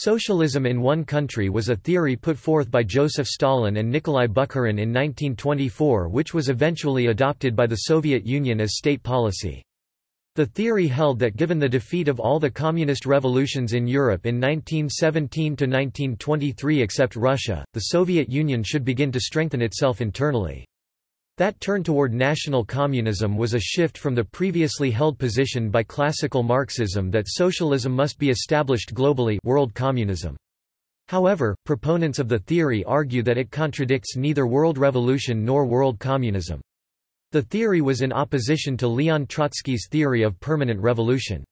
Socialism in one country was a theory put forth by Joseph Stalin and Nikolai Bukharin in 1924 which was eventually adopted by the Soviet Union as state policy. The theory held that given the defeat of all the communist revolutions in Europe in 1917–1923 except Russia, the Soviet Union should begin to strengthen itself internally. That turn toward national communism was a shift from the previously held position by classical Marxism that socialism must be established globally world communism. However, proponents of the theory argue that it contradicts neither world revolution nor world communism. The theory was in opposition to Leon Trotsky's theory of permanent revolution.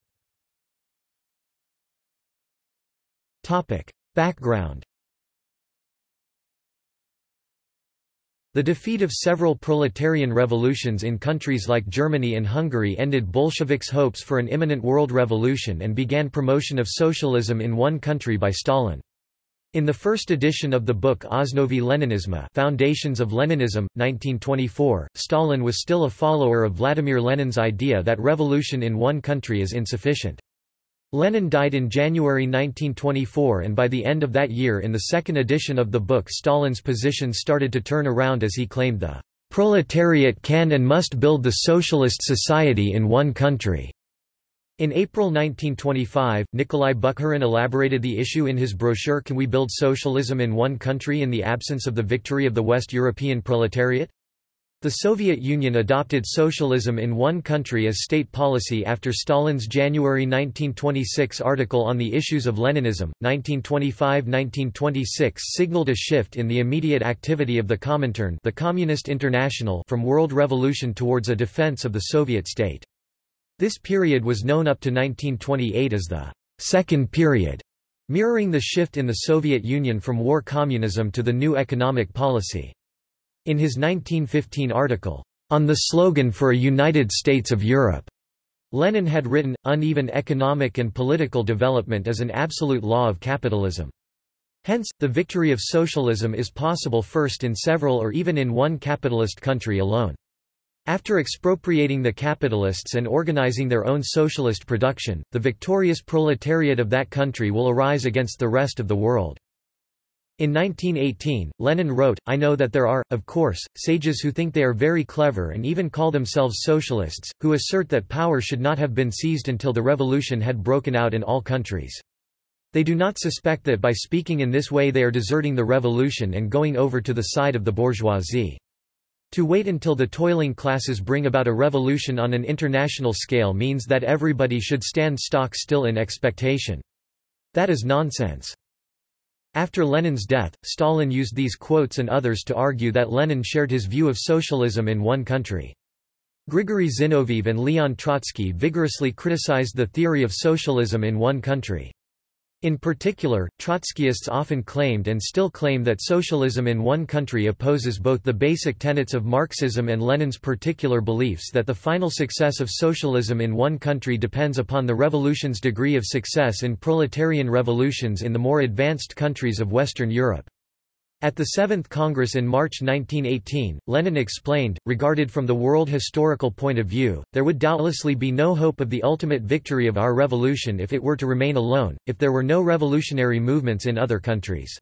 Background The defeat of several proletarian revolutions in countries like Germany and Hungary ended Bolsheviks' hopes for an imminent world revolution and began promotion of socialism in one country by Stalin. In the first edition of the book Osnovy Leninisma Foundations of Leninism, 1924, Stalin was still a follower of Vladimir Lenin's idea that revolution in one country is insufficient. Lenin died in January 1924 and by the end of that year in the second edition of the book Stalin's position started to turn around as he claimed the "...proletariat can and must build the socialist society in one country." In April 1925, Nikolai Bukharin elaborated the issue in his brochure Can We Build Socialism in One Country in the Absence of the Victory of the West European Proletariat? The Soviet Union adopted socialism in one country as state policy after Stalin's January 1926 article on the issues of Leninism. 1925–1926 signaled a shift in the immediate activity of the Comintern, the Communist International, from world revolution towards a defense of the Soviet state. This period was known up to 1928 as the Second Period, mirroring the shift in the Soviet Union from war communism to the new economic policy. In his 1915 article, On the Slogan for a United States of Europe, Lenin had written, uneven economic and political development is an absolute law of capitalism. Hence, the victory of socialism is possible first in several or even in one capitalist country alone. After expropriating the capitalists and organizing their own socialist production, the victorious proletariat of that country will arise against the rest of the world. In 1918, Lenin wrote, I know that there are, of course, sages who think they are very clever and even call themselves socialists, who assert that power should not have been seized until the revolution had broken out in all countries. They do not suspect that by speaking in this way they are deserting the revolution and going over to the side of the bourgeoisie. To wait until the toiling classes bring about a revolution on an international scale means that everybody should stand stock still in expectation. That is nonsense. After Lenin's death, Stalin used these quotes and others to argue that Lenin shared his view of socialism in one country. Grigory Zinoviev and Leon Trotsky vigorously criticized the theory of socialism in one country. In particular, Trotskyists often claimed and still claim that socialism in one country opposes both the basic tenets of Marxism and Lenin's particular beliefs that the final success of socialism in one country depends upon the revolution's degree of success in proletarian revolutions in the more advanced countries of Western Europe. At the Seventh Congress in March 1918, Lenin explained, regarded from the world historical point of view, there would doubtlessly be no hope of the ultimate victory of our revolution if it were to remain alone, if there were no revolutionary movements in other countries.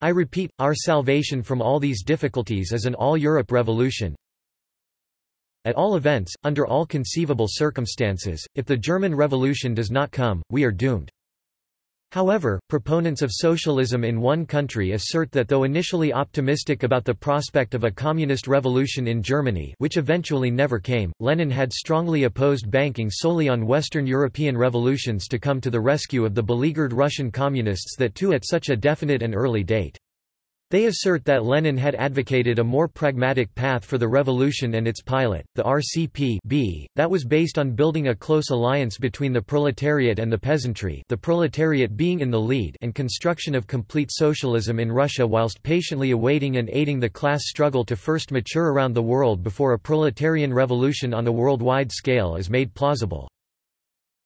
I repeat, our salvation from all these difficulties is an all-Europe revolution. At all events, under all conceivable circumstances, if the German Revolution does not come, we are doomed. However, proponents of socialism in one country assert that though initially optimistic about the prospect of a communist revolution in Germany which eventually never came, Lenin had strongly opposed banking solely on Western European revolutions to come to the rescue of the beleaguered Russian communists that too at such a definite and early date. They assert that Lenin had advocated a more pragmatic path for the revolution and its pilot, the RCP -B, that was based on building a close alliance between the proletariat and the peasantry the proletariat being in the lead and construction of complete socialism in Russia whilst patiently awaiting and aiding the class struggle to first mature around the world before a proletarian revolution on a worldwide scale is made plausible.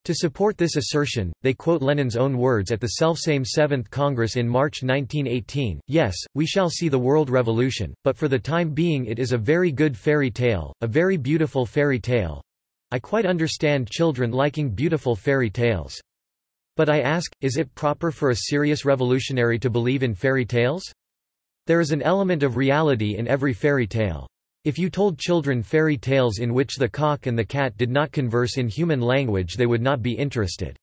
To support this assertion, they quote Lenin's own words at the selfsame Seventh Congress in March 1918, Yes, we shall see the world revolution, but for the time being it is a very good fairy tale, a very beautiful fairy tale. I quite understand children liking beautiful fairy tales. But I ask, is it proper for a serious revolutionary to believe in fairy tales? There is an element of reality in every fairy tale. If you told children fairy tales in which the cock and the cat did not converse in human language they would not be interested.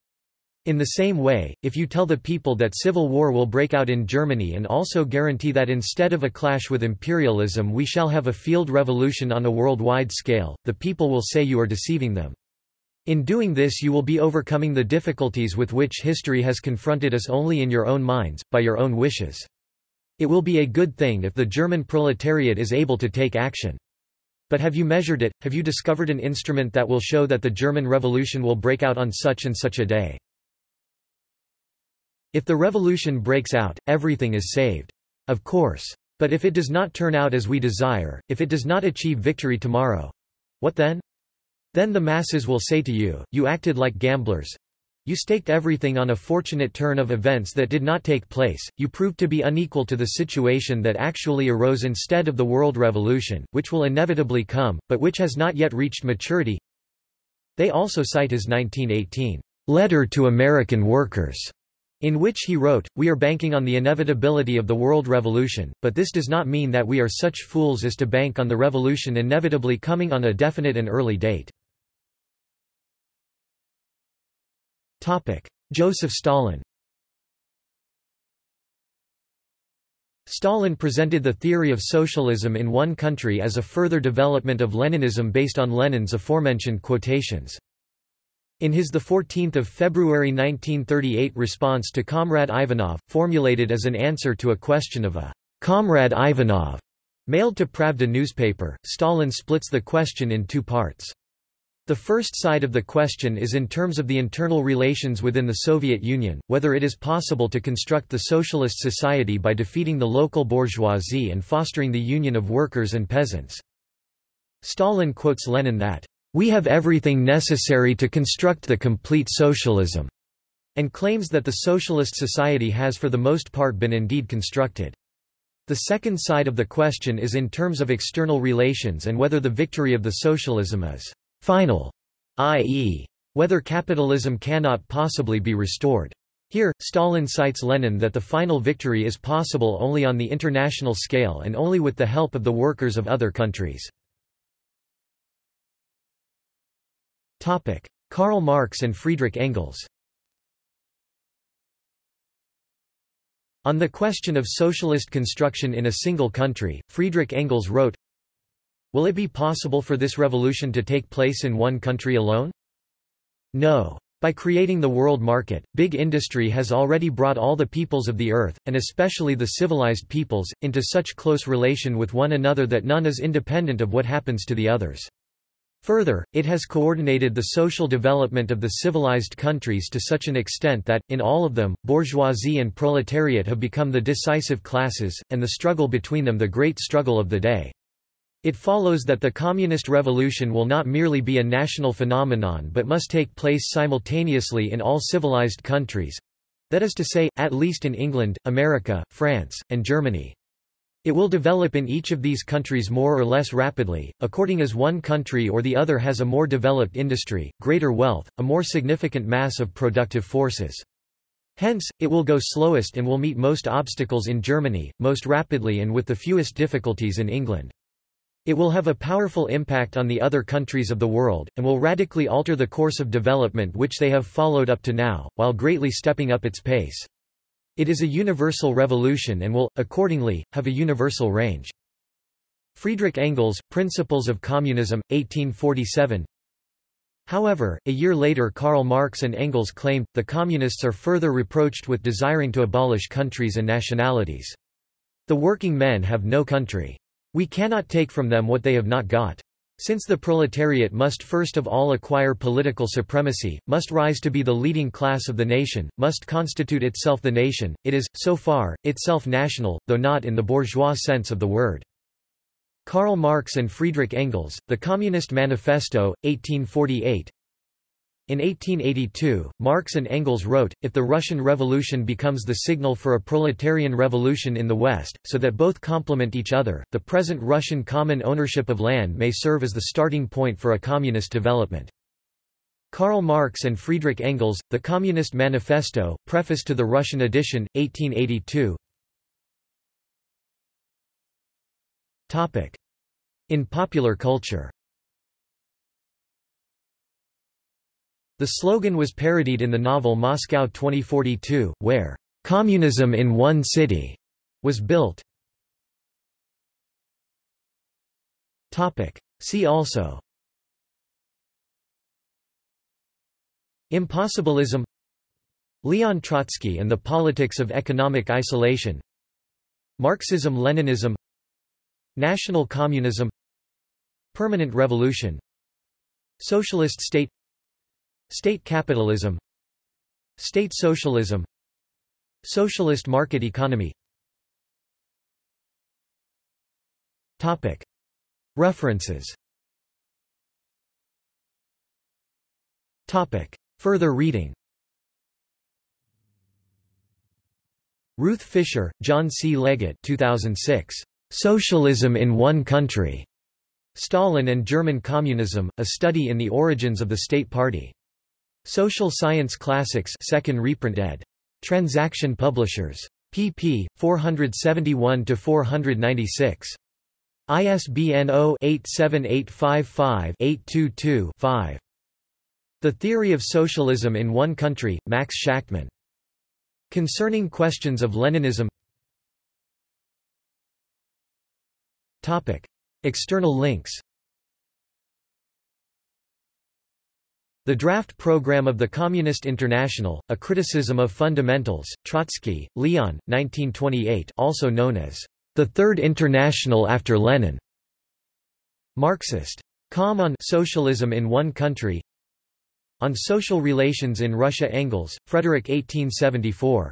In the same way, if you tell the people that civil war will break out in Germany and also guarantee that instead of a clash with imperialism we shall have a field revolution on a worldwide scale, the people will say you are deceiving them. In doing this you will be overcoming the difficulties with which history has confronted us only in your own minds, by your own wishes. It will be a good thing if the German proletariat is able to take action. But have you measured it, have you discovered an instrument that will show that the German Revolution will break out on such and such a day? If the revolution breaks out, everything is saved. Of course. But if it does not turn out as we desire, if it does not achieve victory tomorrow, what then? Then the masses will say to you, you acted like gamblers. You staked everything on a fortunate turn of events that did not take place, you proved to be unequal to the situation that actually arose instead of the world revolution, which will inevitably come, but which has not yet reached maturity. They also cite his 1918 letter to American workers in which he wrote, We are banking on the inevitability of the world revolution, but this does not mean that we are such fools as to bank on the revolution inevitably coming on a definite and early date. Joseph Stalin Stalin presented the theory of socialism in one country as a further development of Leninism based on Lenin's aforementioned quotations. In his 14 February 1938 response to Comrade Ivanov, formulated as an answer to a question of a Comrade Ivanov mailed to Pravda newspaper, Stalin splits the question in two parts. The first side of the question is in terms of the internal relations within the Soviet Union, whether it is possible to construct the socialist society by defeating the local bourgeoisie and fostering the union of workers and peasants. Stalin quotes Lenin that, we have everything necessary to construct the complete socialism, and claims that the socialist society has for the most part been indeed constructed. The second side of the question is in terms of external relations and whether the victory of the socialism is final, i.e., whether capitalism cannot possibly be restored. Here, Stalin cites Lenin that the final victory is possible only on the international scale and only with the help of the workers of other countries. Karl Marx and Friedrich Engels On the question of socialist construction in a single country, Friedrich Engels wrote, Will it be possible for this revolution to take place in one country alone? No. By creating the world market, big industry has already brought all the peoples of the earth, and especially the civilized peoples, into such close relation with one another that none is independent of what happens to the others. Further, it has coordinated the social development of the civilized countries to such an extent that, in all of them, bourgeoisie and proletariat have become the decisive classes, and the struggle between them the great struggle of the day. It follows that the communist revolution will not merely be a national phenomenon but must take place simultaneously in all civilized countries—that is to say, at least in England, America, France, and Germany. It will develop in each of these countries more or less rapidly, according as one country or the other has a more developed industry, greater wealth, a more significant mass of productive forces. Hence, it will go slowest and will meet most obstacles in Germany, most rapidly and with the fewest difficulties in England. It will have a powerful impact on the other countries of the world, and will radically alter the course of development which they have followed up to now, while greatly stepping up its pace. It is a universal revolution and will, accordingly, have a universal range. Friedrich Engels, Principles of Communism, 1847 However, a year later Karl Marx and Engels claimed, the Communists are further reproached with desiring to abolish countries and nationalities. The working men have no country. We cannot take from them what they have not got. Since the proletariat must first of all acquire political supremacy, must rise to be the leading class of the nation, must constitute itself the nation, it is, so far, itself national, though not in the bourgeois sense of the word. Karl Marx and Friedrich Engels, The Communist Manifesto, 1848 in 1882, Marx and Engels wrote, If the Russian Revolution becomes the signal for a proletarian revolution in the West, so that both complement each other, the present Russian common ownership of land may serve as the starting point for a communist development. Karl Marx and Friedrich Engels, The Communist Manifesto, preface to the Russian edition, 1882 In popular culture The slogan was parodied in the novel Moscow 2042, where, "'Communism in one city' was built. See also. Impossibilism. Leon Trotsky and the Politics of Economic Isolation. Marxism-Leninism National Communism. Permanent Revolution. Socialist State State Capitalism State Socialism Socialist Market Economy References Further reading Ruth Fischer, John C. Leggett 2006. Socialism in One Country. Stalin and German Communism, A Study in the Origins of the State Party. Social Science Classics 2nd reprint ed. Transaction Publishers. pp. 471–496. ISBN 0-87855-822-5. The Theory of Socialism in One Country, Max Shachtman. Concerning Questions of Leninism External links The Draft Program of the Communist International, A Criticism of Fundamentals, Trotsky, Leon, 1928 also known as the Third International after Lenin. Marxist. Com on Socialism in One Country on Social Relations in Russia Engels, Frederick 1874.